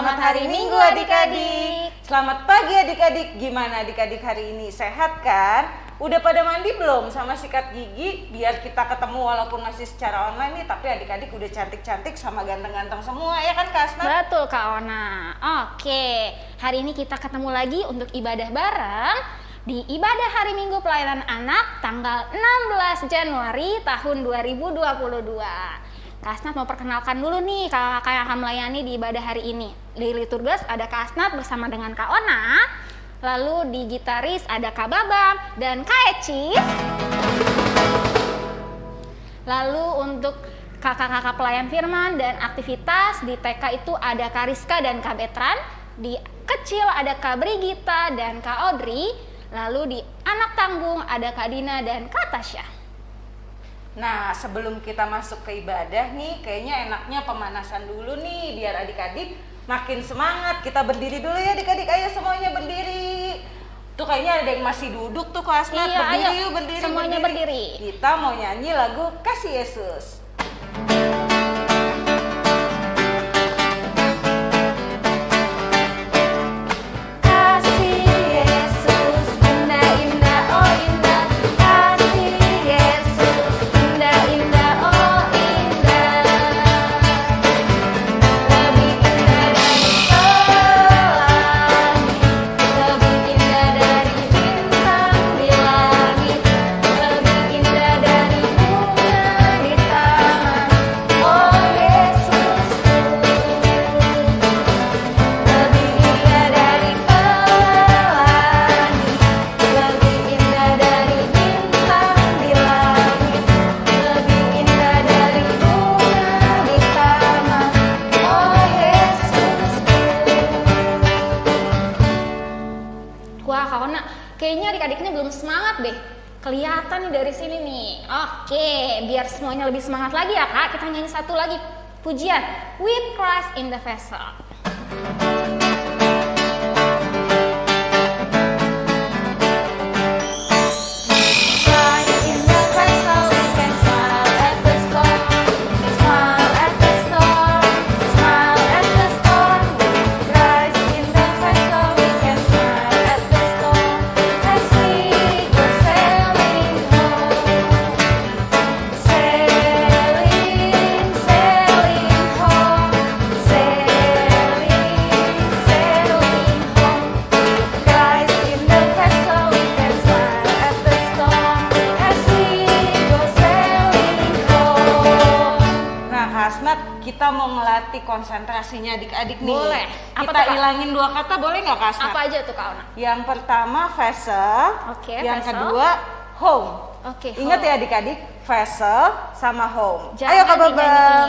Selamat hari Minggu adik-adik. Selamat pagi adik-adik. Gimana adik-adik hari ini? Sehat kan? Udah pada mandi belum sama sikat gigi? Biar kita ketemu walaupun masih secara online nih, tapi adik-adik udah cantik-cantik sama ganteng-ganteng semua ya kan Kak Asna? Betul Kak Ona. Oke, hari ini kita ketemu lagi untuk ibadah bareng di ibadah hari Minggu pelayanan anak tanggal 16 Januari tahun 2022. Kak Asnat mau perkenalkan dulu nih kakak yang akan melayani di ibadah hari ini. Di liturgas ada Kak Asnat bersama dengan Kak Ona, lalu di gitaris ada Kak Babam dan Kak Ecis. Lalu untuk kakak-kakak pelayan firman dan aktivitas di TK itu ada Kak Rizka dan Kak Betran, di kecil ada Kak Brigita dan Kak Audrey, Lalu di anak tanggung ada Kak Dina dan Kak Tasya. Nah, sebelum kita masuk ke ibadah nih, kayaknya enaknya pemanasan dulu nih biar adik-adik makin semangat. Kita berdiri dulu ya adik-adik, ayo semuanya berdiri. Tuh kayaknya ada yang masih duduk tuh kelas iya, berdiri ayo, yuk, berdiri. Semuanya berdiri. berdiri. Kita mau nyanyi lagu Kasih Yesus. Semuanya lebih semangat lagi ya kak, kita nyanyi satu lagi. Pujian. With Christ in the Vessel. Konsentrasinya adik-adik nih. Boleh. Apa Kita ilangin dua kata boleh nggak Kak Apa aja tuh Kak Ona? Yang pertama vessel. Oke, okay, Yang vessel. kedua home. Oke. Okay, Ingat ya adik-adik, vessel sama home. Jangan Ayo Kak Babang.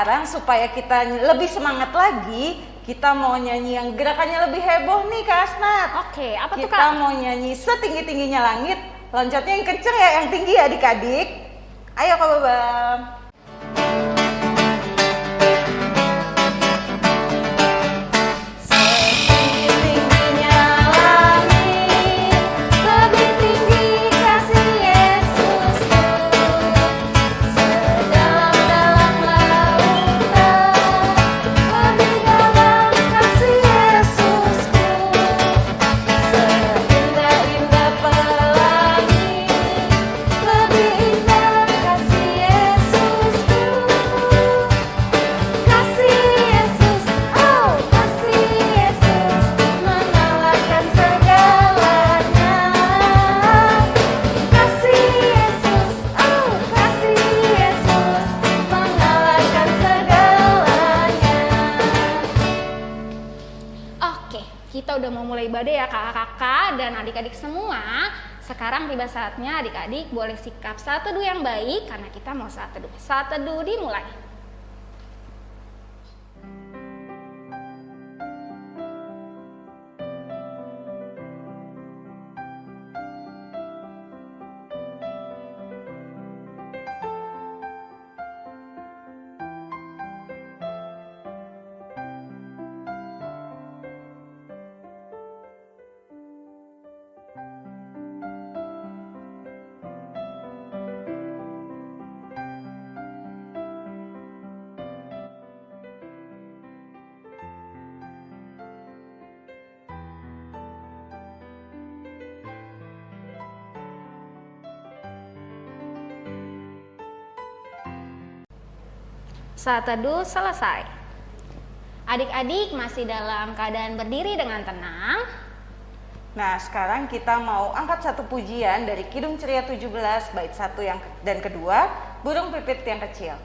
Sekarang supaya kita lebih semangat lagi, kita mau nyanyi yang gerakannya lebih heboh nih Kak Asnat. Oke, apa kita tuh Kak? Kita mau nyanyi setinggi-tingginya langit, loncatnya yang kenceng ya, yang tinggi ya adik-adik. Ayo Kak Babam. Ibadah ya kakak-kakak dan adik-adik semua. Sekarang tiba saatnya adik-adik boleh sikap saat teduh yang baik karena kita mau saat teduh. Saat teduh dimulai. Saat teduh selesai. Adik-adik masih dalam keadaan berdiri dengan tenang. Nah, sekarang kita mau angkat satu pujian dari Kidung Ceria 17 bait 1 yang dan kedua, Burung Pipit yang kecil.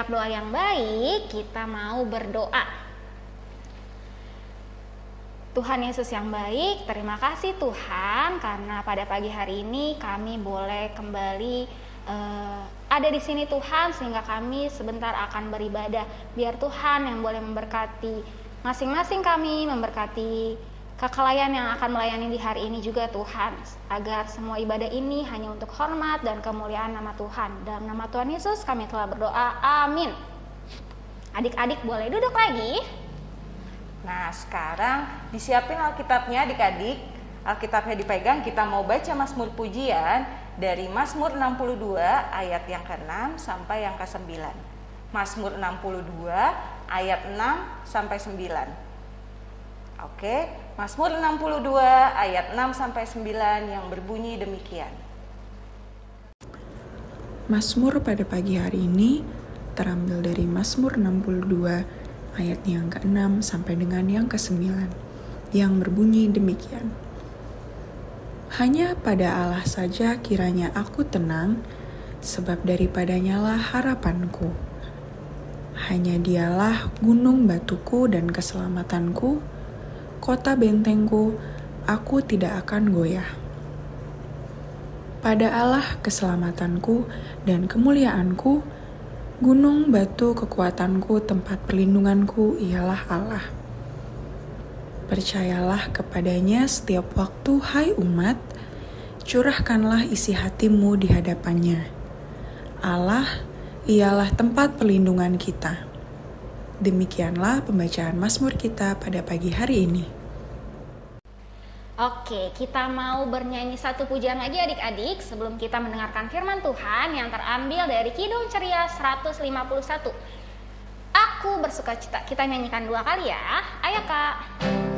Sikap doa yang baik, kita mau berdoa. Tuhan Yesus yang baik, terima kasih Tuhan karena pada pagi hari ini kami boleh kembali uh, ada di sini Tuhan sehingga kami sebentar akan beribadah. Biar Tuhan yang boleh memberkati masing-masing kami, memberkati kekelayan yang akan melayani di hari ini juga Tuhan. Agar semua ibadah ini hanya untuk hormat dan kemuliaan nama Tuhan. Dalam nama Tuhan Yesus kami telah berdoa. Amin. Adik-adik boleh duduk lagi? Nah sekarang disiapin Alkitabnya adik-adik. Alkitabnya dipegang kita mau baca Mazmur pujian dari Mazmur 62 ayat yang ke-6 sampai yang ke-9 Mazmur 62 ayat 6 sampai 9 Oke, Mazmur 62 ayat 6 sampai 9 yang berbunyi demikian. Mazmur pada pagi hari ini terambil dari Mazmur 62 ayat yang ke-6 sampai dengan yang ke-9 yang berbunyi demikian. Hanya pada Allah saja kiranya aku tenang, sebab daripadanya lah harapanku. Hanya dialah gunung batuku dan keselamatanku, kota bentengku, aku tidak akan goyah. Pada Allah keselamatanku dan kemuliaanku, gunung batu kekuatanku, tempat perlindunganku ialah Allah. Percayalah kepadanya setiap waktu, hai umat, curahkanlah isi hatimu di hadapannya. Allah ialah tempat perlindungan kita. Demikianlah pembacaan Mazmur kita pada pagi hari ini. Oke, kita mau bernyanyi satu pujian lagi adik-adik sebelum kita mendengarkan firman Tuhan yang terambil dari Kidung Ceria 151. Aku bersuka cita. Kita nyanyikan dua kali ya. Ayo kak.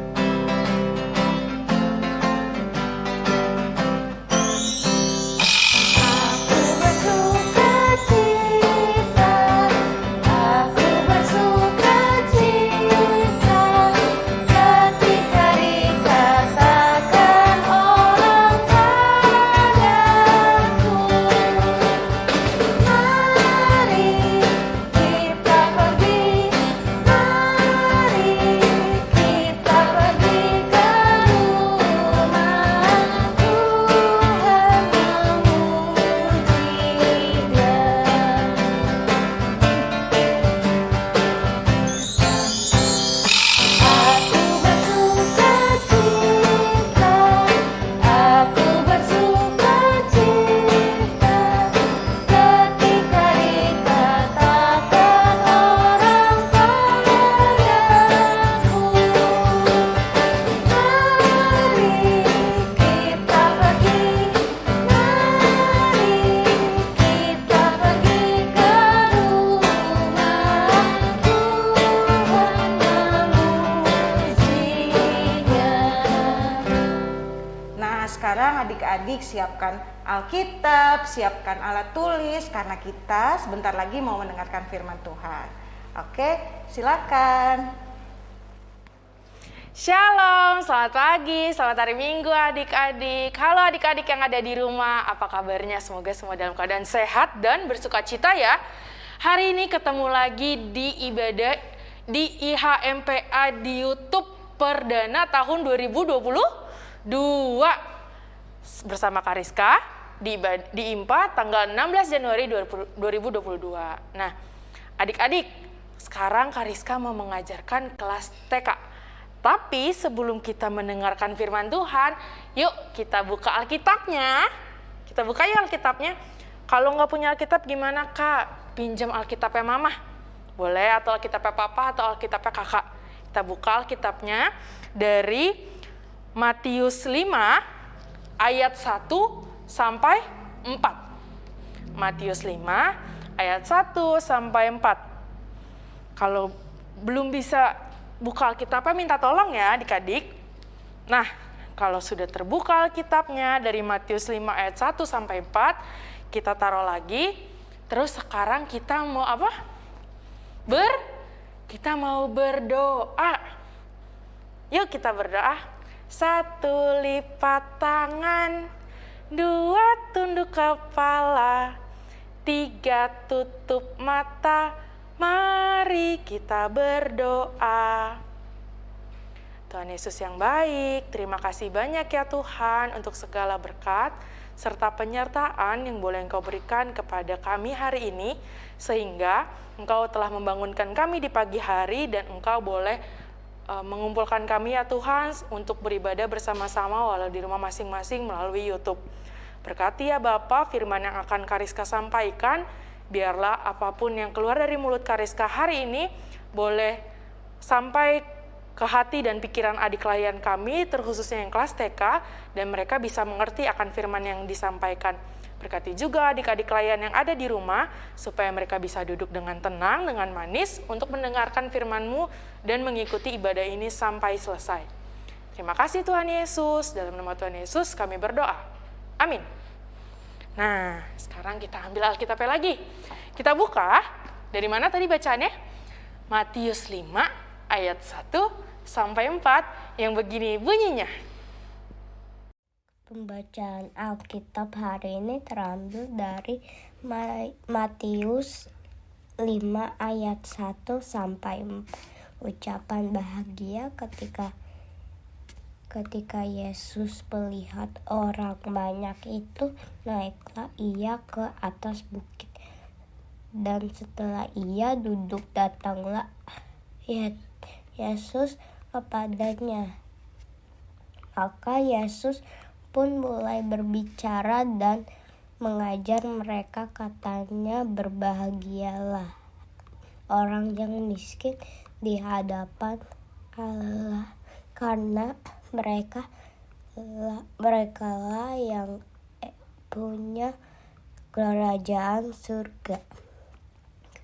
Alkitab, siapkan alat tulis karena kita sebentar lagi mau mendengarkan firman Tuhan. Oke, silakan. Shalom, selamat pagi, selamat hari Minggu adik-adik. Halo adik-adik yang ada di rumah, apa kabarnya? Semoga semua dalam keadaan sehat dan bersuka cita ya. Hari ini ketemu lagi di ibadah di IHMPA di YouTube perdana tahun 2022 bersama Kariska di, di IMPA tanggal 16 Januari 2022. Nah, adik-adik, sekarang Kariska mau mengajarkan kelas TK. Tapi sebelum kita mendengarkan firman Tuhan, yuk kita buka Alkitabnya. Kita buka yuk Alkitabnya. Kalau nggak punya Alkitab gimana kak? Pinjam Alkitabnya mama. Boleh atau Alkitabnya papa atau Alkitabnya kakak. Kita buka Alkitabnya dari Matius 5 ayat 1 sampai 4. Matius 5 ayat 1 sampai 4. Kalau belum bisa buka Alkitabnya minta tolong ya adik-adik. Nah, kalau sudah terbuka Alkitabnya dari Matius 5 ayat 1 sampai 4, kita taruh lagi. Terus sekarang kita mau apa? Ber kita mau berdoa. Yuk kita berdoa. Satu lipat tangan, dua tunduk kepala, tiga tutup mata, Mari kita berdoa. Tuhan Yesus yang baik, terima kasih banyak ya Tuhan untuk segala berkat serta penyertaan yang boleh Engkau berikan kepada kami hari ini, sehingga Engkau telah membangunkan kami di pagi hari dan Engkau boleh uh, mengumpulkan kami ya Tuhan untuk beribadah bersama-sama walau di rumah masing-masing melalui YouTube. Berkati ya Bapak firman yang akan Kariska sampaikan, biarlah apa pun yang keluar dari mulut Kariska hari ini boleh sampai ke hati dan pikiran adik klien kami, terkhususnya yang kelas TK, dan mereka bisa mengerti akan firman yang disampaikan. Berkati juga adik-adik klien yang ada di rumah, supaya mereka bisa duduk dengan tenang, dengan manis, untuk mendengarkan firman-Mu dan mengikuti ibadah ini sampai selesai. Terima kasih Tuhan Yesus, dalam nama Tuhan Yesus kami berdoa. Amin. Nah, sekarang kita ambil Alkitabnya lagi. Kita buka, dari mana tadi bacaannya? Matius 5 ayat 1 sampai 4 yang begini bunyinya. Pembacaan Alkitab hari ini terambil dari Matius 5 ayat 1 sampai 4. Ucapan bahagia ketika Ketika Yesus melihat orang banyak itu, naiklah ia ke atas bukit. Dan setelah ia duduk, datanglah Yesus kepadanya. Maka Yesus pun mulai berbicara dan mengajar mereka katanya berbahagialah orang yang miskin di hadapan Allah karena mereka mereka lah yang eh, punya kerajaan surga.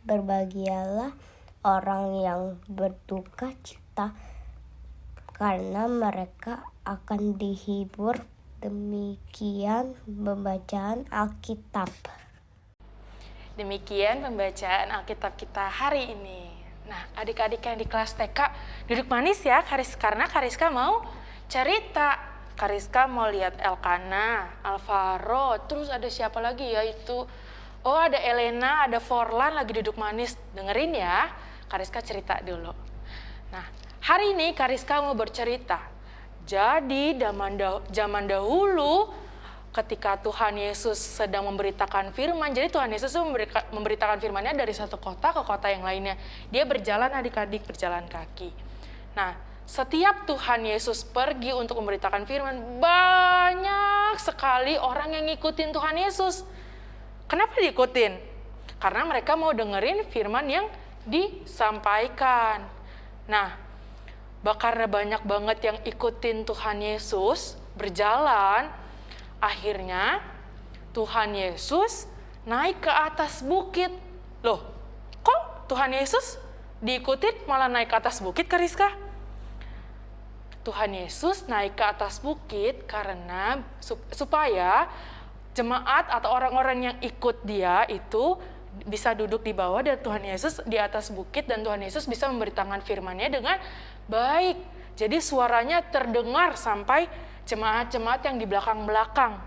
Berbahagialah orang yang berduka cita karena mereka akan dihibur. Demikian pembacaan Alkitab. Demikian pembacaan Alkitab kita hari ini. Nah, adik-adik yang di kelas TK duduk manis ya, Karis karena Kariska mau cerita Kariska mau lihat Elkana, Alvaro, terus ada siapa lagi ya itu? Oh ada Elena, ada Forlan lagi duduk manis. Dengerin ya, Kariska cerita dulu. Nah, hari ini Kariska mau bercerita. Jadi zaman dahulu ketika Tuhan Yesus sedang memberitakan firman, jadi Tuhan Yesus memberitakan firmannya dari satu kota ke kota yang lainnya. Dia berjalan adik-adik berjalan kaki. Nah, setiap Tuhan Yesus pergi untuk memberitakan firman, banyak sekali orang yang ngikutin Tuhan Yesus. Kenapa diikutin? Karena mereka mau dengerin firman yang disampaikan. Nah, karena banyak banget yang ikutin Tuhan Yesus, berjalan, akhirnya Tuhan Yesus naik ke atas bukit. Loh, kok Tuhan Yesus diikutin malah naik ke atas bukit, Kariska? Tuhan Yesus naik ke atas bukit karena supaya jemaat atau orang-orang yang ikut dia itu bisa duduk di bawah dan Tuhan Yesus di atas bukit dan Tuhan Yesus bisa memberitakan firman-Nya dengan baik. Jadi suaranya terdengar sampai jemaat-jemaat yang di belakang-belakang.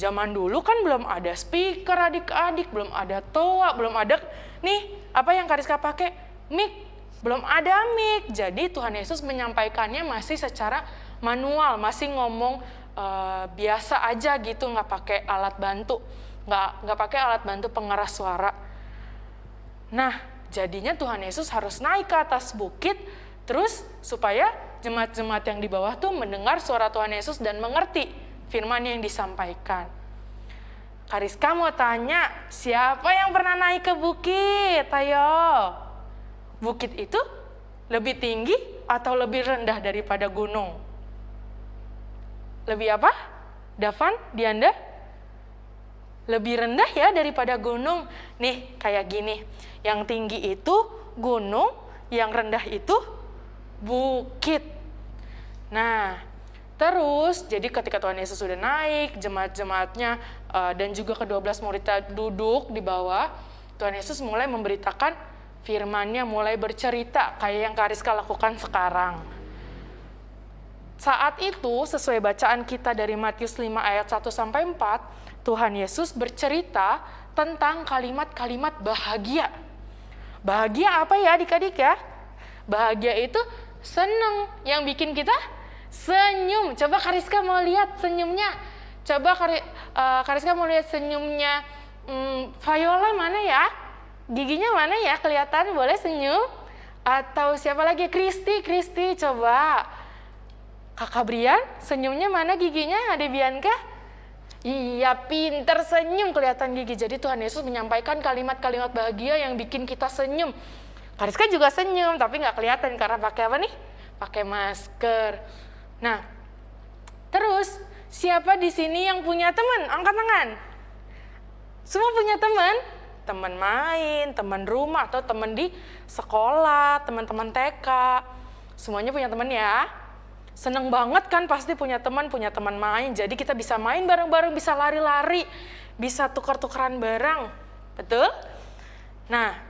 Zaman dulu kan belum ada speaker adik-adik, belum ada toa, belum ada nih apa yang Kariska pakai mic, belum ada mic. Jadi Tuhan Yesus menyampaikannya masih secara manual, masih ngomong uh, biasa aja gitu, nggak pakai alat bantu, nggak nggak pakai alat bantu pengeras suara. Nah, jadinya Tuhan Yesus harus naik ke atas bukit, terus supaya jemaat-jemaat yang di bawah tuh mendengar suara Tuhan Yesus dan mengerti firman yang disampaikan. Kariska mau tanya, siapa yang pernah naik ke bukit? Ayo. Bukit itu lebih tinggi atau lebih rendah daripada gunung? Lebih apa? Davan, Dianda? Lebih rendah ya daripada gunung. Nih, kayak gini. Yang tinggi itu gunung, yang rendah itu bukit. Nah, Terus, jadi ketika Tuhan Yesus sudah naik, jemaat-jemaatnya uh, dan juga ke-12 muridnya duduk di bawah, Tuhan Yesus mulai memberitakan firman-Nya, mulai bercerita kayak yang Kariska lakukan sekarang. Saat itu, sesuai bacaan kita dari Matius 5 ayat 1 sampai 4, Tuhan Yesus bercerita tentang kalimat-kalimat bahagia. Bahagia apa ya adik-adik ya? Bahagia itu senang yang bikin kita Senyum. Coba Kariska mau lihat senyumnya. Coba Kari, Kariska mau lihat senyumnya hmm, Viola mana ya? Giginya mana ya? Kelihatan boleh senyum? Atau siapa lagi? Kristi, Kristi coba. Kakak Brian, senyumnya mana giginya? Ada Bianca? Iya, pinter senyum kelihatan gigi. Jadi Tuhan Yesus menyampaikan kalimat-kalimat bahagia yang bikin kita senyum. Kariska juga senyum, tapi nggak kelihatan karena pakai apa nih? Pakai masker. Nah, terus siapa di sini yang punya teman? Angkat tangan. Semua punya teman? Teman main, teman rumah, atau teman di sekolah, teman-teman TK. Semuanya punya teman ya. Seneng banget kan pasti punya teman, punya teman main. Jadi kita bisa main bareng-bareng, bisa lari-lari, bisa tukar-tukaran barang. Betul? Nah,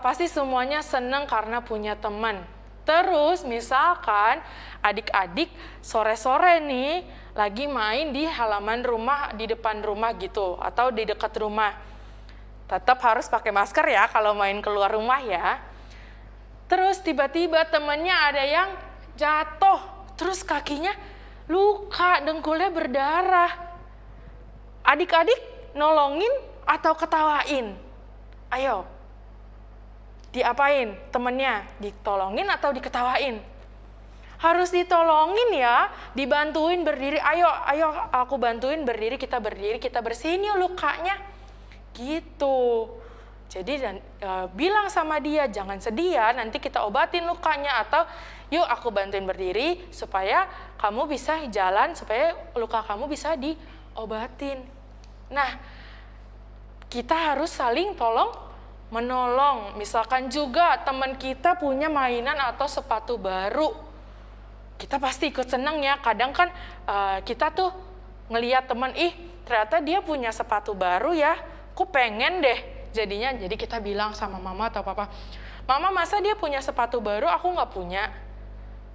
pasti semuanya seneng karena punya teman. Terus misalkan adik-adik sore-sore nih lagi main di halaman rumah, di depan rumah gitu, atau di dekat rumah. Tetap harus pakai masker ya kalau main keluar rumah ya. Terus tiba-tiba temennya ada yang jatuh, terus kakinya luka, dengkulnya berdarah. Adik-adik nolongin atau ketawain? Ayo, diapain temennya? Ditolongin atau diketawain? Harus ditolongin ya, dibantuin berdiri. Ayo, ayo aku bantuin berdiri, kita berdiri, kita bersihin yuk lukanya. Gitu. Jadi dan e, bilang sama dia jangan sedih ya, nanti kita obatin lukanya atau yuk aku bantuin berdiri supaya kamu bisa jalan, supaya luka kamu bisa diobatin. Nah, kita harus saling tolong menolong. Misalkan juga teman kita punya mainan atau sepatu baru, kita pasti ikut seneng ya. Kadang kan uh, kita tuh ngeliat teman, ih ternyata dia punya sepatu baru ya, aku pengen deh. Jadinya jadi kita bilang sama mama atau papa, mama masa dia punya sepatu baru, aku nggak punya.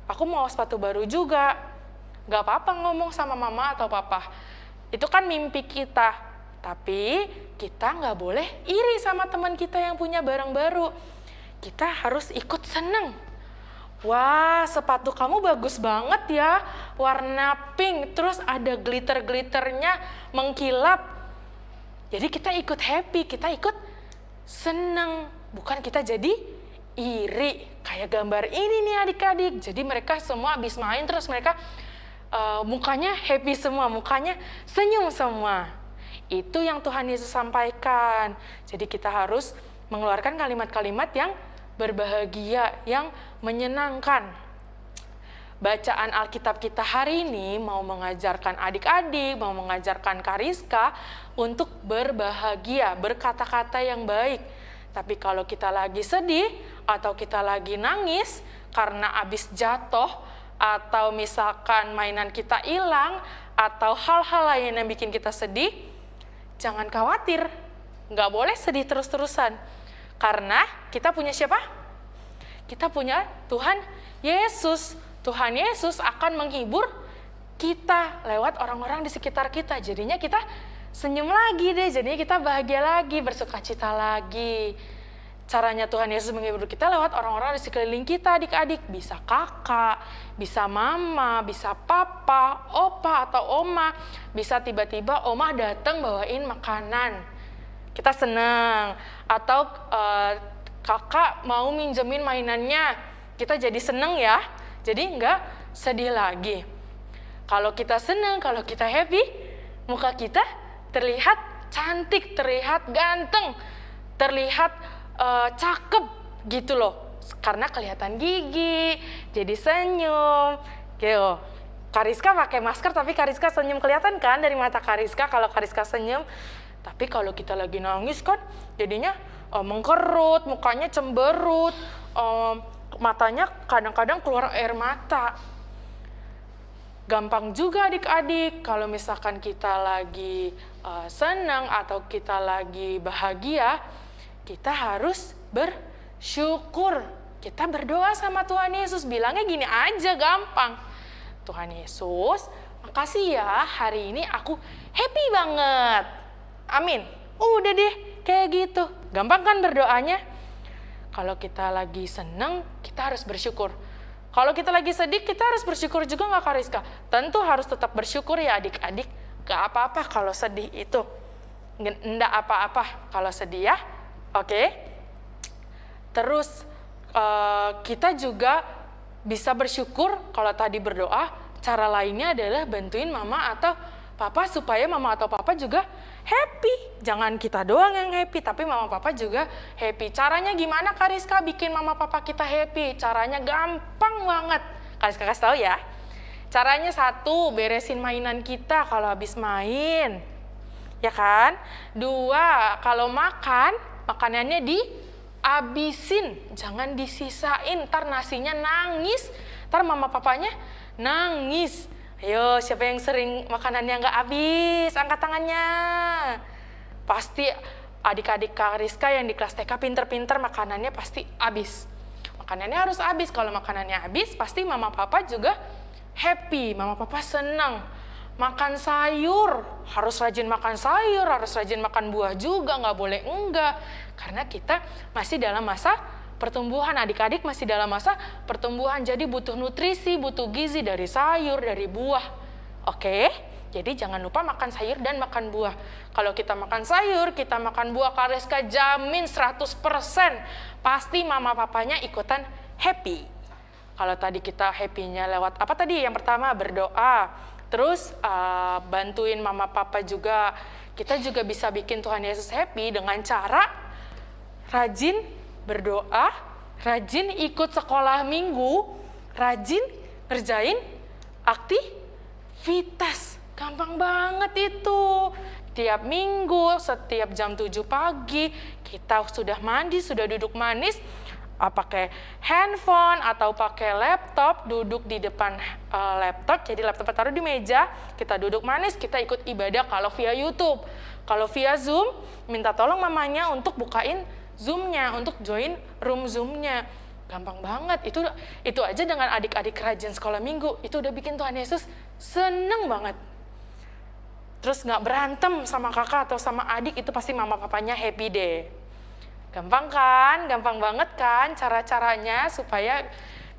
Aku mau sepatu baru juga. Gak apa-apa ngomong sama mama atau papa. Itu kan mimpi kita. Tapi kita nggak boleh iri sama teman kita yang punya barang baru. Kita harus ikut seneng. Wah, sepatu kamu bagus banget ya, warna pink, terus ada glitter-glitternya mengkilap. Jadi kita ikut happy, kita ikut seneng, bukan kita jadi iri. Kayak gambar ini nih adik-adik. Jadi mereka semua habis main terus mereka uh, mukanya happy semua, mukanya senyum semua. Itu yang Tuhan Yesus sampaikan. Jadi kita harus mengeluarkan kalimat-kalimat yang berbahagia, yang menyenangkan. Bacaan Alkitab kita hari ini mau mengajarkan adik-adik, mau mengajarkan Kariska untuk berbahagia, berkata-kata yang baik. Tapi kalau kita lagi sedih atau kita lagi nangis karena habis jatuh, atau misalkan mainan kita hilang, atau hal-hal lain yang bikin kita sedih, jangan khawatir. Nggak boleh sedih terus-terusan. Karena kita punya siapa? Kita punya Tuhan Yesus. Tuhan Yesus akan menghibur kita lewat orang-orang di sekitar kita. Jadinya kita senyum lagi deh, jadinya kita bahagia lagi, bersuka cita lagi. Caranya Tuhan Yesus menghibur kita lewat orang-orang di sekeliling kita, adik-adik. Bisa kakak, bisa mama, bisa papa, opa atau oma. Bisa tiba-tiba oma datang bawain makanan. Kita senang. Atau uh, kakak mau minjemin mainannya, kita jadi seneng ya. Jadi nggak sedih lagi. Kalau kita senang, kalau kita happy, muka kita terlihat cantik, terlihat ganteng, terlihat uh, cakep gitu loh. Karena kelihatan gigi jadi senyum gitu. Kariska pakai masker tapi Kariska senyum. Kelihatan kan dari mata Kariska kalau Kariska senyum? Tapi kalau kita lagi nangis kan jadinya uh, mengkerut mukanya cemberut uh, matanya kadang-kadang keluar air mata gampang juga adik-adik kalau misalkan kita lagi uh, senang atau kita lagi bahagia kita harus bersyukur. Kita berdoa sama Tuhan Yesus, bilangnya gini aja gampang. Tuhan Yesus, makasih ya hari ini aku happy banget. Amin. Udah deh, kayak gitu. Gampang kan berdoanya? Kalau kita lagi seneng, kita harus bersyukur. Kalau kita lagi sedih, kita harus bersyukur juga nggak Kariska? Tentu harus tetap bersyukur ya adik-adik. Gak apa-apa kalau sedih itu. Nggak apa-apa kalau sedih ya. Oke. Terus uh, kita juga bisa bersyukur kalau tadi berdoa, cara lainnya adalah bantuin mama atau papa supaya mama atau papa juga happy. Jangan kita doang yang happy, tapi mama papa juga happy. Caranya gimana Kariska bikin mama papa kita happy? Caranya gampang banget. Kariska kasih tahu ya. Caranya satu, beresin mainan kita kalau habis main. Ya kan? Dua, kalau makan, makanannya dihabisin, jangan disisain, ntar nasinya nangis, ntar mama papanya nangis. Ayo, siapa yang sering makanannya nggak habis? Angkat tangannya. Pasti adik-adik Kak Rizka yang di kelas TK pinter-pinter makanannya pasti habis. Makanannya harus habis. Kalau makanannya habis, pasti mama papa juga happy. Mama papa senang makan sayur, harus rajin makan sayur, harus rajin makan buah juga, nggak boleh enggak. Karena kita masih dalam masa pertumbuhan, adik-adik masih dalam masa pertumbuhan, jadi butuh nutrisi, butuh gizi dari sayur, dari buah. Oke? Jadi jangan lupa makan sayur dan makan buah. Kalau kita makan sayur, kita makan buah, Kareska jamin 100% pasti mama papanya ikutan happy. Kalau tadi kita happy-nya lewat apa tadi? Yang pertama berdoa, Terus uh, bantuin mama papa juga. Kita juga bisa bikin Tuhan Yesus happy dengan cara rajin berdoa, rajin ikut sekolah minggu, rajin kerjain aktivitas. Gampang banget itu. Tiap minggu, setiap jam 7 pagi, kita sudah mandi, sudah duduk manis, uh, pakai handphone atau pakai laptop, duduk di depan uh, laptop, jadi laptop taruh di meja, kita duduk manis, kita ikut ibadah kalau via YouTube. Kalau via Zoom, minta tolong mamanya untuk bukain Zoom-nya, untuk join room Zoom-nya. Gampang banget, itu itu aja dengan adik-adik rajin sekolah minggu, itu udah bikin Tuhan Yesus seneng banget. Terus nggak berantem sama kakak atau sama adik, itu pasti mama papanya happy deh. Gampang kan? Gampang banget kan cara-caranya supaya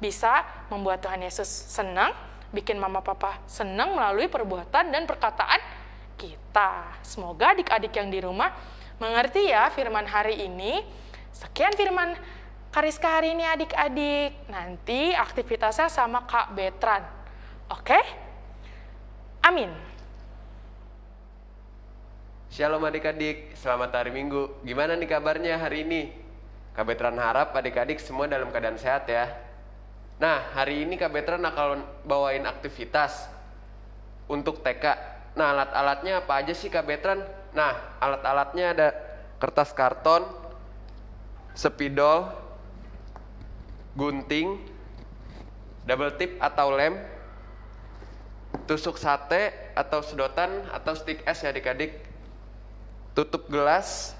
bisa membuat Tuhan Yesus senang, bikin mama papa senang melalui perbuatan dan perkataan kita. Semoga adik-adik yang di rumah mengerti ya firman hari ini. Sekian firman Kariska hari ini adik-adik. Nanti aktivitasnya sama Kak Betran. Oke? Amin. Shalom adik-adik, selamat hari Minggu. Gimana nih kabarnya hari ini? Kak Betran harap adik-adik semua dalam keadaan sehat ya. Nah, hari ini Kak Betran akan bawain aktivitas untuk TK. Nah, alat-alatnya apa aja sih Kak Betran? Nah, alat-alatnya ada kertas karton, spidol, gunting, double tip atau lem, tusuk sate atau sedotan atau stick es ya adik-adik, tutup gelas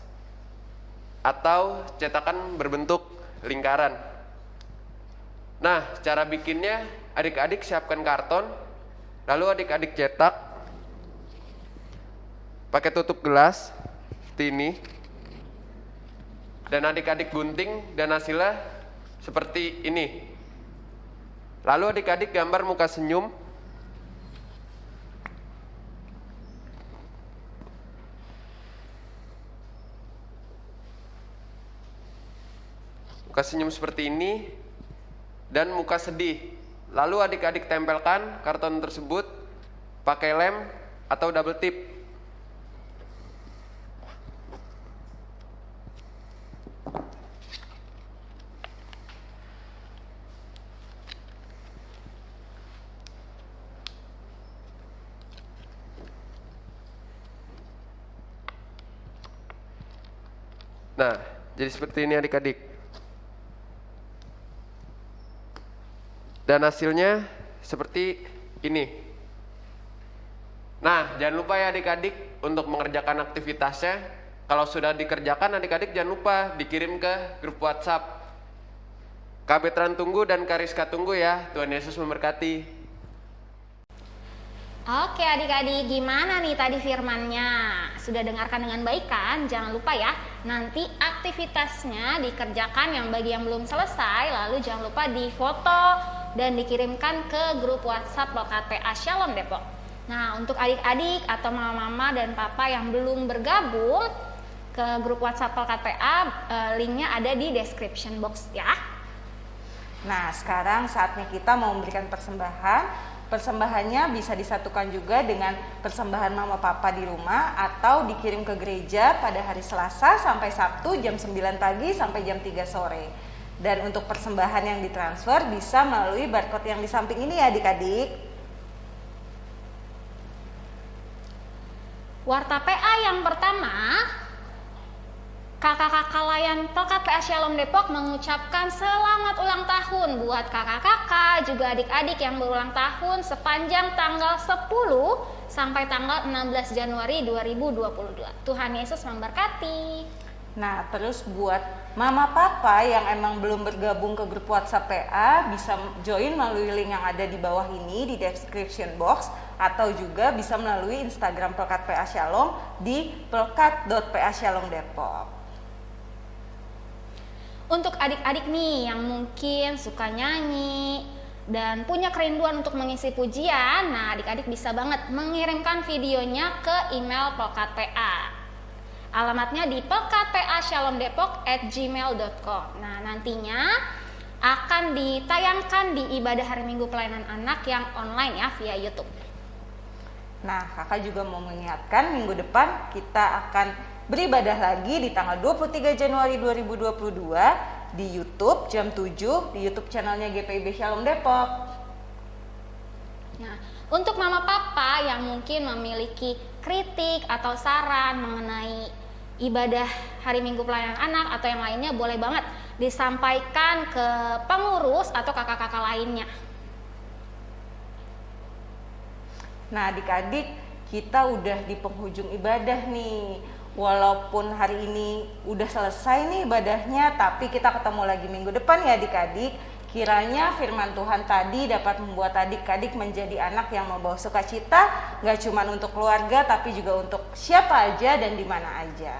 atau cetakan berbentuk lingkaran. Nah, cara bikinnya adik-adik siapkan karton, lalu adik-adik cetak pakai tutup gelas ini. Dan adik-adik gunting dan hasilnya seperti ini. Lalu adik-adik gambar muka senyum. Muka senyum seperti ini dan muka sedih. Lalu adik-adik tempelkan karton tersebut pakai lem atau double tip. Nah, jadi seperti ini adik-adik. Dan hasilnya seperti ini. Nah, jangan lupa ya adik-adik untuk mengerjakan aktivitasnya. Kalau sudah dikerjakan adik-adik jangan lupa dikirim ke grup WhatsApp. Kak Betran tunggu dan Kariska tunggu ya. Tuhan Yesus memberkati. Oke adik-adik, gimana nih tadi firmannya? Sudah dengarkan dengan baik kan? Jangan lupa ya, nanti aktivitasnya dikerjakan yang bagi yang belum selesai, lalu jangan lupa difoto dan dikirimkan ke grup WhatsApp PA Shalom Depok. Nah, untuk adik-adik atau mama-mama dan papa yang belum bergabung ke grup WhatsApp PA, eh, linknya ada di description box ya. Nah, sekarang saatnya kita mau memberikan persembahan. Persembahannya bisa disatukan juga dengan persembahan mama papa di rumah atau dikirim ke gereja pada hari Selasa sampai Sabtu jam 9 pagi sampai jam 3 sore. Dan untuk persembahan yang ditransfer bisa melalui barcode yang di samping ini ya adik-adik. Warta PA yang pertama, kakak-kakak layan PA Shalom Depok mengucapkan selamat ulang tahun buat kakak-kakak juga adik-adik yang berulang tahun sepanjang tanggal 10 sampai tanggal 16 Januari 2022. Tuhan Yesus memberkati. Nah, terus buat mama papa yang emang belum bergabung ke grup WhatsApp PA bisa join melalui link yang ada di bawah ini di description box atau juga bisa melalui Instagram Pelkat PA Shalom di pelkat.pa Shalom Depok. Untuk adik-adik nih yang mungkin suka nyanyi dan punya kerinduan untuk mengisi pujian, nah adik-adik bisa banget mengirimkan videonya ke email Pelkat PA. Alamatnya di pelkatpashalomdepok@gmail.com. Nah, nantinya akan ditayangkan di ibadah hari Minggu pelayanan anak yang online ya via YouTube. Nah, kakak juga mau mengingatkan minggu depan kita akan beribadah lagi di tanggal 23 Januari 2022 di YouTube jam 7 di YouTube channelnya GPIB Shalom Depok. Nah, untuk mama papa yang mungkin memiliki kritik atau saran mengenai ibadah hari Minggu pelayanan anak atau yang lainnya boleh banget disampaikan ke pengurus atau kakak-kakak lainnya. Nah, adik-adik, kita udah di penghujung ibadah nih. Walaupun hari ini udah selesai nih ibadahnya, tapi kita ketemu lagi minggu depan ya adik-adik. Kiranya firman Tuhan tadi dapat membuat adik-adik menjadi anak yang membawa sukacita, nggak cuma untuk keluarga, tapi juga untuk siapa aja dan di mana aja.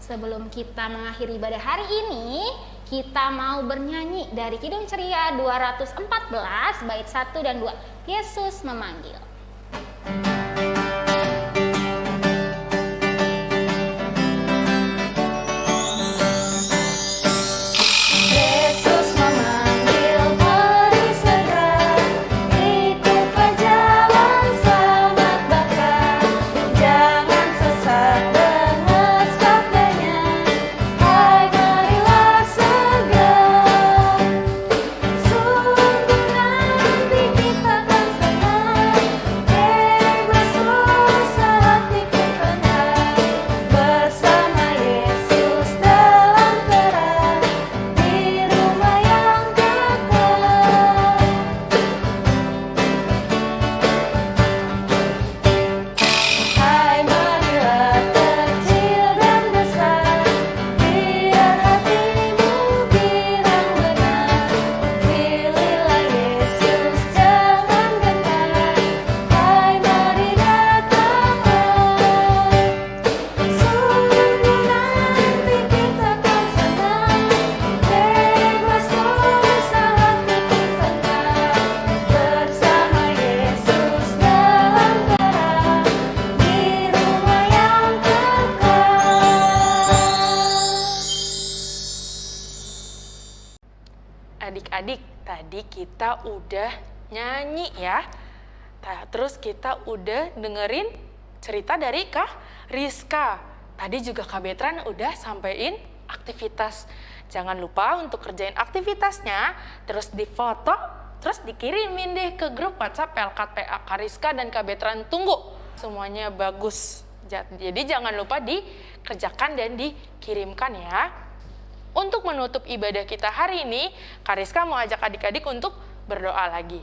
Sebelum kita mengakhiri ibadah hari ini, kita mau bernyanyi dari Kidung Ceria 214 bait 1 dan 2. Yesus memanggil. Yesus adik-adik, tadi kita udah nyanyi ya. Terus kita udah dengerin cerita dari Kak Rizka. Tadi juga Kak Betran udah sampein aktivitas. Jangan lupa untuk kerjain aktivitasnya, terus difoto, terus dikirimin deh ke grup WhatsApp LKPA Kak Rizka dan Kak Betran tunggu. Semuanya bagus. Ja- Jadi jangan lupa dikerjakan dan dikirimkan ya. Untuk menutup ibadah kita hari ini, Kariska mau ajak adik-adik untuk berdoa lagi.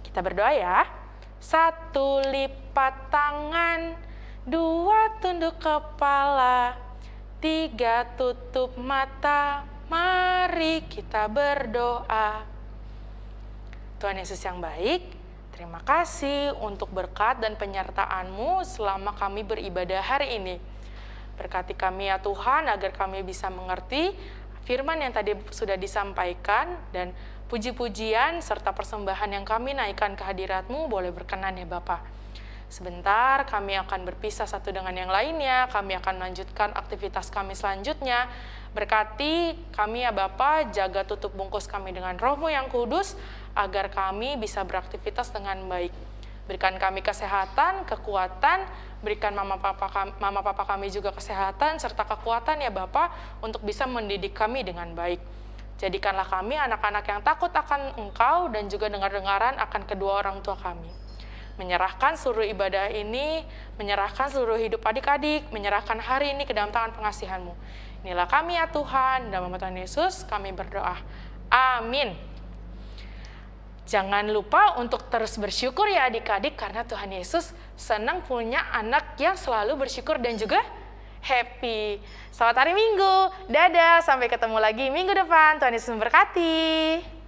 Kita berdoa ya. Satu lipat tangan, dua tunduk kepala, tiga tutup mata. Mari kita berdoa. Tuhan Yesus yang baik, terima kasih untuk berkat dan penyertaan-Mu selama kami beribadah hari ini. Berkati kami ya Tuhan agar kami bisa mengerti firman yang tadi sudah disampaikan dan puji-pujian serta persembahan yang kami naikkan ke hadirat-Mu boleh berkenan ya Bapak. Sebentar kami akan berpisah satu dengan yang lainnya, kami akan melanjutkan aktivitas kami selanjutnya. Berkati kami ya Bapa, jaga tutup bungkus kami dengan rohmu yang kudus, agar kami bisa beraktivitas dengan baik. Berikan kami kesehatan, kekuatan, berikan mama papa kami, mama papa kami juga kesehatan serta kekuatan ya Bapa untuk bisa mendidik kami dengan baik. Jadikanlah kami anak-anak yang takut akan Engkau dan juga dengar-dengaran akan kedua orang tua kami menyerahkan seluruh ibadah ini, menyerahkan seluruh hidup adik-adik, menyerahkan hari ini ke dalam tangan pengasihan-Mu. Inilah kami ya Tuhan, dalam nama Tuhan Yesus kami berdoa. Amin. Jangan lupa untuk terus bersyukur ya adik-adik karena Tuhan Yesus senang punya anak yang selalu bersyukur dan juga happy. Selamat hari Minggu. Dadah, sampai ketemu lagi minggu depan. Tuhan Yesus memberkati.